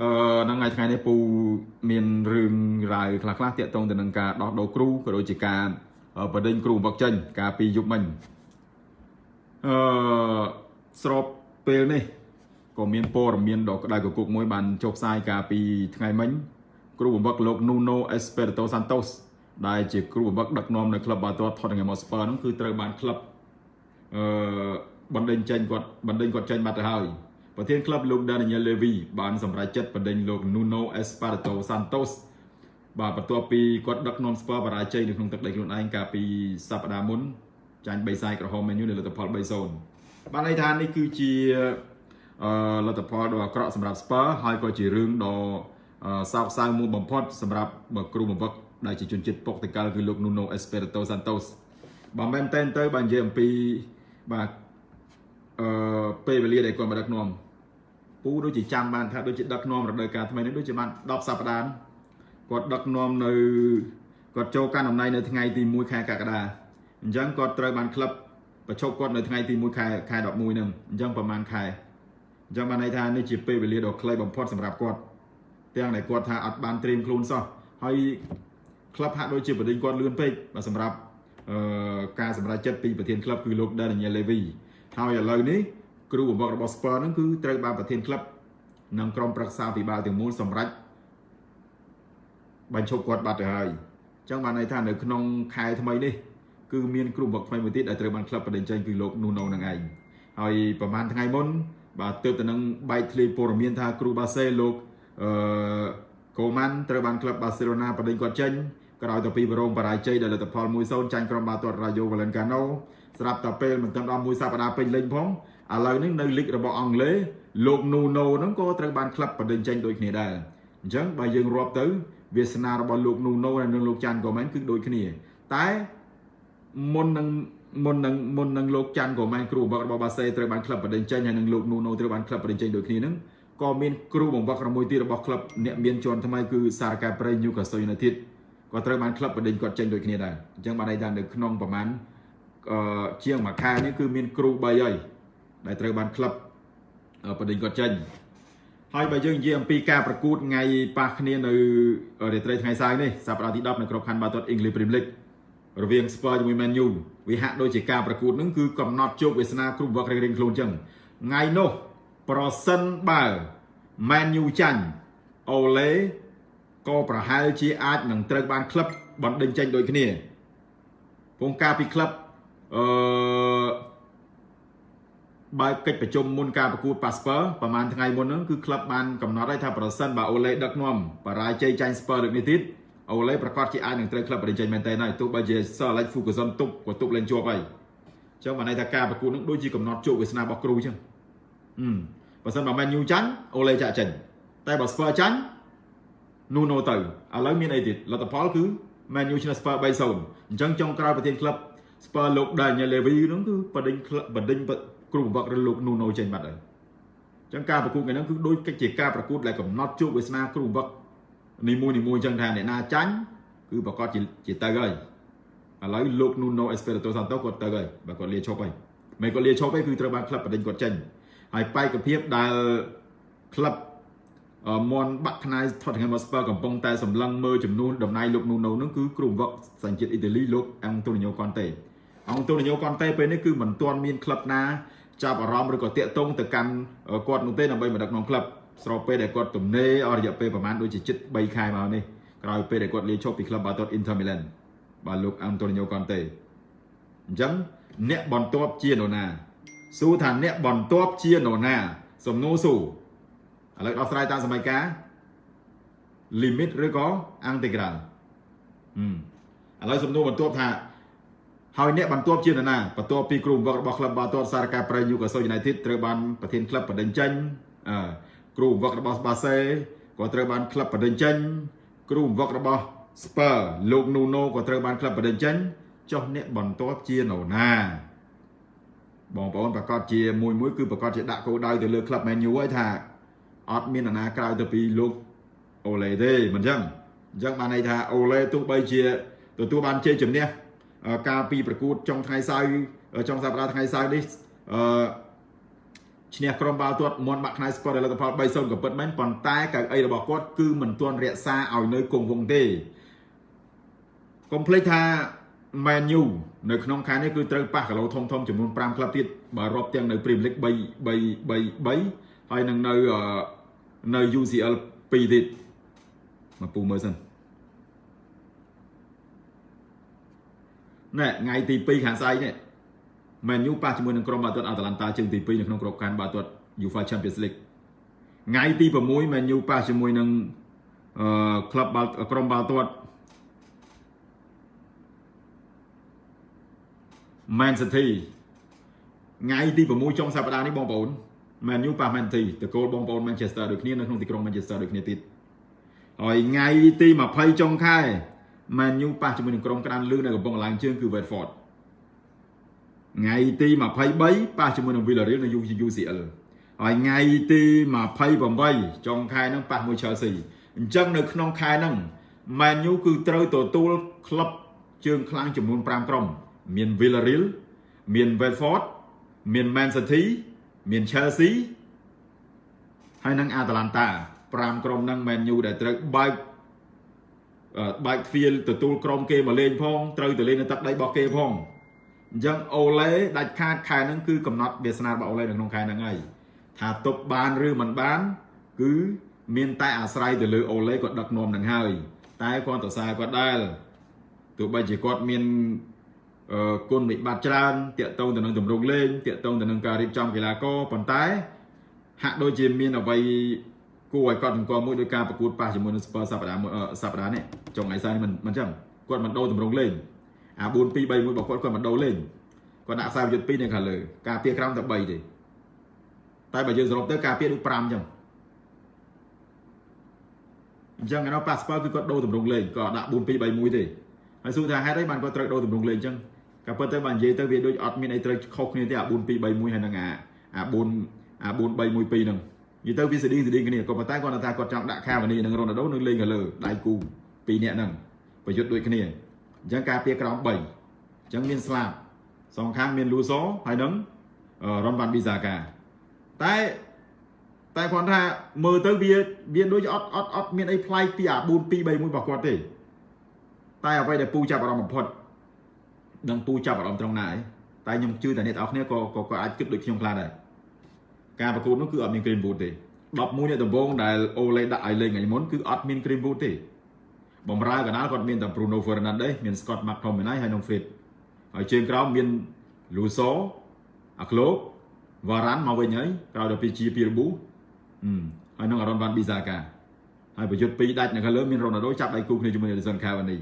អឺហ្នឹងហើយថ្ងៃនេះពូមានរឿងរ៉ាវខ្លះខ្លះតាក់ទងទៅនឹងការដោះដូរគ្រូក៏ដូចជាការបដិញគ្រូបង្វឹកចេញកាលពីយប់មិញអឺស្របពេលនេះក៏មានព័ត៌មានដ៏ក្តៅគគុកមួយបានចុះផ្សាយកាលពីថ្ងៃមិញគ្រូបង្វឹកលោក Nuno Espirito Santos ដែលជាគ្រូបង្វឹកដឹកនាំនៅក្លឹបបាល់ទាត់ Tottenham Hotspur ហ្នឹងគឺត្រូវបានក្លឹបអឺបណ្ដេញចេញគាត់បណ្ដេញគាត់ចេញបាត់ទៅហើយ ប្រធានក្លឹបលោក Daniel Levy បានសម្រេចចិត្តបណ្ដេញលោក Nuno Espirito Santos បាទបន្ទាប់ពីគាត់ដឹកនាំស្ពើបរាជ័យនៅក្នុងទឹកដីខ្លួនឯងកាលពីសប្តាហ៍មុនចាញ់3សាយក្រហមមែនយូនៅលទ្ធផល3-0បានន័យថានេះគឺជាអឺលទ្ធផលដ៏អាក្រក់សម្រាប់ស្ពើហើយក៏ជារឿងដ៏សោកសៅមួយបំផុតសម្រាប់គ្រូបង្វឹកដែលជាជនជាតិពុកតកាល់គឺលោក Nuno Espirito Santos បើមែនតែនទៅបើនិយាយអំពីបាទអឺពេលវេលាដែលគាត់មកដឹកនាំ ពូដូចជាចាំបានថាដូចជាដឹកនាំរដូវកាលថ្មីនេះដូចជាបាន10សប្តាហ៍គាត់ដឹកនាំនៅគាត់ចូលកាន់តំណែងនៅថ្ងៃទី1ខែកក្កដាអញ្ចឹងគាត់ត្រូវបានក្លឹបបញ្ឈប់គាត់នៅថ្ងៃទី1ខែខែ11ហ្នឹងអញ្ចឹងប្រហែលខែអញ្ចឹងបានន័យថានេះជាពេលវេលាដ៏ខ្លីបំផុតសម្រាប់គាត់ទាំងដែលគាត់ថាអត់បានត្រៀមខ្លួនសោះហើយក្លឹបហាក់ដូចជាបដិញគាត់លឿនពេកសម្រាប់អឺការសម្រេចចិត្តពីប្រធានក្លឹបគឺលោក Daniel Levy ហើយឥឡូវនេះ គ្រូបង្វឹករបស់ Spurs ហ្នឹងគឺត្រូវបានប្រធានក្លឹបនិងក្រុមប្រឹក្សាពិបាលទាំងមូលសម្រេចបញ្ឈប់គាត់បាត់ទៅហើយអញ្ចឹងបានន័យថានៅក្នុងខែថ្មីនេះគឺមានគ្រូបង្វឹកថ្មីមួយទៀតដែលត្រូវបានក្លឹបបដិញ្ចេញគឺលោក Nuno នឹងឯងហើយប្រហែលថ្ងៃមុនបាទទើបទៅនឹងបែកធ្លាយព័ត៌មានថាគ្រូបាសេលោកអឺកូម៉ាន់ត្រូវបានក្លឹបបាសេឡូណាបដិញ្ញគាត់ចេញក្រោយទៅពីបរងបរាជ័យដោយលទ្ធផល1-0ចាញ់ក្រុមបាល់ទាត់ Rayo Vallecano ស្រាប់តែពេលមិនទាន់ដល់មួយសប្តាហ៍ពេញលេញផង ឥឡូវនេះនៅលីករបស់អង់គ្លេសលោក Nuno ហ្នឹងក៏ត្រូវបានក្លឹបបដិញ្ញចេញដូចគ្នាដែរអញ្ចឹងបើយើងរាប់ទៅវាសនារបស់លោក Nuno និងលោកចាន់កូមែនគឺដូចគ្នា តែមុននឹងមុននឹងមុននឹងលោកចាន់កូមែនគ្រូបង្វឹករបស់បាសេត្រូវបានក្លឹបបដិញ្ញចេញហើយនិងលោក Nuno ត្រូវបានក្លឹបបដិញ្ញចេញដូចគ្នាហ្នឹងក៏មានគ្រូបង្វឹកមួយទៀតរបស់ក្លឹបអ្នកមានជាន់ថ្មីគឺសារកាប្រៃ Newcastle United ក៏ត្រូវបានក្លឹបបដិញ្ញគាត់ចេញដូចគ្នាដែរអញ្ចឹងបានន័យថានៅក្នុងប្រហែលអឺជាងមួយខែនេះគឺមានគ្រូ3ហើយ ដែលត្រូវបានក្លឹបបដិញ្ញគាត់ចេញហើយបើយើងនិយាយអំពីការប្រកួតថ្ងៃប៉ះគ្នានៅរាត្រីថ្ងៃសៅរ៍នេះសប្តាហ៍ទី10នៅក្របខ័ណ្ឌបាល់ទាត់ English Premier League រវាង Spurs ជាមួយ Man U វាហាក់ដូចជាការប្រកួតនឹងគឺកំណត់ជោគវាសនាគ្រប់វឹករៀងៗខ្លួនចឹងថ្ងៃនោះប្រសិនបើ Man U ចាញ់អូឡេក៏ប្រហែលជាអាចនឹងត្រូវបានក្លឹបបណ្ដេញចេញដូចគ្នាពងការពីក្លឹបអឺ បើកិច្ចប្រជុំមុនការប្រកួត Passport ប្រហែលថ្ងៃមុនហ្នឹងគឺក្លឹបបានកំណត់ឲ្យថាប្រសិនបើអូឡេដឹកនាំបរាជ័យចាញ់ Spurs លើកនេះទៀតអូឡេប្រកាសជាអាចនឹងត្រូវក្លឹបបរិញ្ចេញមែនតើហើយទោះបីជា Sir Alex Ferguson ទប់ក៏ទប់លេងជាប់ហើយអញ្ចឹងបានន័យថាការប្រកួតនឹងដូចជាកំណត់ជោគវាសនារបស់គ្រូអញ្ចឹងអឺបើសិនបើ Man U ចាញ់អូឡេចាក់ចេញតែបើ Spurs ចាញ់ Nuno ទៅឥឡូវមានអីទៀតលទ្ធផលគឺ Man U ឈ្នះ Spurs 3-0អញ្ចឹងចុងក្រោយប្រធានក្លឹប Spurs លោក Daniel Levy ហ្នឹងគឺបដិញបដិញ គ្រូបង្វឹករលោក Nuno ចេញបាត់ហើយអញ្ចឹងការប្រកួតថ្ងៃហ្នឹងគឺដូចជាការប្រកួតដែលកំណត់ជោគវាសនាគ្រូបង្វឹកនីមួយនីមួយអញ្ចឹងថាអ្នកណាចាញ់គឺប្រកាសជាជាទៅហើយឥឡូវលោក Nuno Espirito Santo គាត់ទៅហើយបើគាត់លាឈប់ហើយមិនគាត់លាឈប់ទេគឺត្រូវបានក្លឹបបដិញគាត់ចេញហើយបែកភាពដែលក្លឹបមន់បាក់ខ្នាយ Tottenham Hotspur កំពុងតែសម្លឹងមើលចំនួនតំណែងលោក Nuno នឹងគឺគ្រូបង្វឹកសញ្ជាតិអ៊ីតាលីលោក Antonio Conte Antonio Conte ពេលនេះគឺមិនទាន់មានក្លឹបណា ចាប់អារម្មណ៍ឬក៏តាក់ទងទៅកាន់គាត់នោះទេដើម្បីមកដឹកនាំក្លឹបស្របពេលដែលគាត់ទំនេរអស់រយៈពេលប្រហែលដូចជាជិត3ខែមកនេះក្រោយពេលដែលគាត់លាឈប់ពីក្លឹបបាល់ទាត់ Inter Milan បាទលោក Antonio Conte អញ្ចឹងអ្នកបន្ទាប់ជានរណាសួរថាអ្នកបន្ទាប់ជានរណា សំណួរសួរឥឡូវដោះស្រាយតាមសម័យកាល limit ឬក៏ integral ឥឡូវសំណួរបន្ទាប់ថា ហើយអ្នកបន្ទាប់ជានរណាបន្ទាប់ពីគ្រូបង្វឹករបស់ក្លឹបបាល់ទាត់សារកាប្រៃ Newcastle United ត្រូវបានប្រធានក្លឹបបដិញ្ញចេញអឺគ្រូបង្វឹករបស់បាសេក៏ត្រូវបានក្លឹបបដិញ្ញចេញគ្រូបង្វឹករបស់ Spur លោក Nuno ក៏ត្រូវបានក្លឹបបដិញ្ញចេញចុះអ្នកបន្ទាប់ជានរណាបងប្អូនប្រកាសជាមួយមួយគឺប្រកាសជាដាក់គោលដៅទៅលើក្លឹប Man U ហើយថាអត់មាននរណាក្រៅទៅពីលោកអូឡេទេមិនអញ្ចឹងអញ្ចឹងបានន័យថាអូឡេទោះបីជាទទួលបានជ័យជំនះ ការពីប្រកួតចុងថ្ងៃសៅរ៍ចុងសប្តាហ៍ថ្ងៃសៅរ៍នេះអឺឈ្នះក្រុមបាល់ទាត់មន់បាក់ខ្នៃស្គាល់លទ្ធផល3-0ក៏ពិតមែនប៉ុន្តែកៅអីរបស់គាត់គឺមិនទាន់រក្សាឲ្យនៅគង់វង្សទេកុំភ្លេចថា Man U នៅក្នុងខែនេះគឺត្រូវប៉ះគីឡូធំធំចំនួន5ក្លឹបទៀតបើរាប់ទាំងនៅ Premier League 3 3 3 3ហើយនឹងនៅនៅ UCL 2ទៀតមកពូមើលសិន ណែថ្ងៃទី2ខាងស្អែកនេះ Man U ប៉ះជាមួយនឹងក្រុមបាល់ទាត់ Atalanta ជើងទី2នៅក្នុងក្របខ័ណ្ឌបាល់ទាត់ UEFA Champions League ថ្ងៃទី6 Man U ប៉ះជាមួយនឹងអឺក្លឹបបាល់ក្រុមបាល់ទាត់ Man City ថ្ងៃទី6ចុងសប្តាហ៍នេះបងប្អូន Man U ប៉ះ Man City តកូលបងប្អូន Manchester ដូចគ្នានៅក្នុងទីក្រុង Manchester ដូចគ្នាទៀតហើយថ្ងៃទី20ចុងខែ Man U ប៉ះជាមួយនឹងក្រុមក្តានលឺនៅកំពង់ឡើងជើងគឺ Watford ថ្ងៃទី23ប៉ះជាមួយនឹង Villarreal នៅ UCL ហើយថ្ងៃទី28ចុងខែហ្នឹងប៉ះមួយ Chelsea អញ្ចឹងនៅក្នុងខែហ្នឹង Man U គឺត្រូវទទួលក្លឹបជើងខ្លាំងចំនួន5ក្រុម មាន Villarreal មាន Watford មាន Man City មាន Chelsea ហើយនិង Atalanta 5ក្រុមហ្នឹង Man U ដែលត្រូវបើក បើកទ្វារទទួលក្រុមគេមកលេងផងត្រូវទៅលេងនៅទឹកដីរបស់គេផងអញ្ចឹងអូឡេដាច់ខាតខែហ្នឹងគឺកំណត់វាសនារបស់អូឡេនៅក្នុងខែហ្នឹងហើយថាទប់បានឬមិនបាន គឺមានតែអាស្រ័យទៅលើអូឡេគាត់ដឹកនាំនឹងហើយ តែគាត់ទៅសារគាត់ដែរទោះបីជាគាត់មានគុណវិបត្តិច្រើនតាក់ទងទៅនឹងទម្រង់លេងតាក់ទងទៅនឹងការរៀបចំកីឡាករប៉ុន្តែហាក់ដូចជាមានអ្វី គួរឲ្យកត់សម្គាល់មួយដោយការប្រកួតប៉ះជាមួយនឹង Spurs សប្តាហ៍សប្តាហ៍នេះចុងថ្ងៃសៅរ៍នេះមិនមិនចឹងគាត់មិនដូរទម្រង់លេងអា4 2 3 1របស់គាត់គាត់មិនដូរលេងគាត់ដាក់ខ្សែយុទ្ធ2នៅខាងលើការពារក្រោមតែ3ទេតែបើយើងសរុបទៅការពារដូច5ចឹងអញ្ចឹងឯនោះប៉ាសប៉ាគឺគាត់ដូរទម្រង់លេងគាត់ដាក់4 2 3 1ទេហើយសួរថាហេតុអីបានគាត់ត្រូវដូរទម្រង់លេងអញ្ចឹងក៏ប៉ុន្តែបើនិយាយទៅវាដូចអត់មានអីត្រូវខុសគ្នាទេអា4 2 3 1ហើយនឹងអាអា4អា4 3 1 2ហ្នឹង និយាយទៅវាស្តៀងស្តៀងគ្នាក៏ប៉ុន្តែគាត់ថាគាត់ចង់ដាក់ខាវនីនិងរ៉ូណាល់ដូនៅលេងខាងលើដៃគូពីរនាក់ហ្នឹងប្រយុទ្ធដូចគ្នាអញ្ចឹងការពារក្រោម3អញ្ចឹងមានស្លាប់សងខាងមានលូសូហើយនឹងរ៉ុនវ៉ាន់ប៊ីសាកាតែតែគាត់ថាមើលទៅវាវាដូចអត់អត់អត់មានអីប្លែកពីអា4 2 3 1របស់គាត់ទេតែអ្វីដែលពូចាប់អារម្មណ៍បំផុតនឹងពូចាប់អារម្មណ៍ត្រង់ណាឯងតែខ្ញុំជឿតែអ្នកទាំងអស់គ្នាក៏ក៏អាចគិតដូចខ្ញុំខ្លះដែរ ការប្រកួតនោះគឺអត់មាន green boot ទេ11អ្នកដំបូងដែលអូឡេដាក់ឲ្យលេងថ្ងៃមុនគឺអត់មាន green boot ទេបំរើកណ្ដាលគាត់មានតែ Bruno Fernandes មាន Scott McTominay ហើយនិង Fred ហើយជើងក្រោមមាន Luso អាក្លោកវ៉ារ៉ាន់មកវិញហើយក្រោយដល់ពីជាពីរប៊ូហើយនឹងអារ៉ុនវ៉ាន់ប៊ីសាកាហើយប្រយុទ្ធពីរដាច់នៅខាងលើមានរ៉ូណាល់ដូចាប់ដៃគូគ្នាជាមួយនឹង Edison Cavani